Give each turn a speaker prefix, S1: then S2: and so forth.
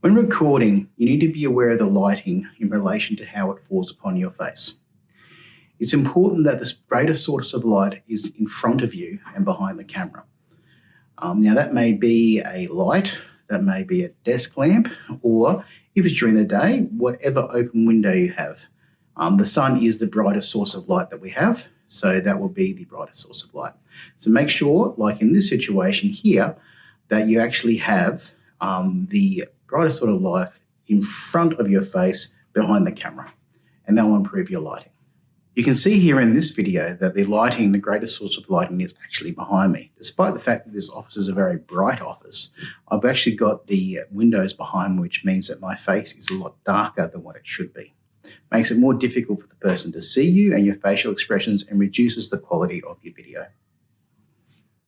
S1: When recording, you need to be aware of the lighting in relation to how it falls upon your face. It's important that the greatest source of light is in front of you and behind the camera. Um, now that may be a light, that may be a desk lamp, or if it's during the day, whatever open window you have. Um, the sun is the brightest source of light that we have, so that will be the brightest source of light. So make sure, like in this situation here, that you actually have um, the brightest sort of light in front of your face behind the camera, and that will improve your lighting. You can see here in this video that the lighting, the greatest source of lighting is actually behind me. Despite the fact that this office is a very bright office, I've actually got the windows behind me, which means that my face is a lot darker than what it should be. Makes it more difficult for the person to see you and your facial expressions and reduces the quality of your video.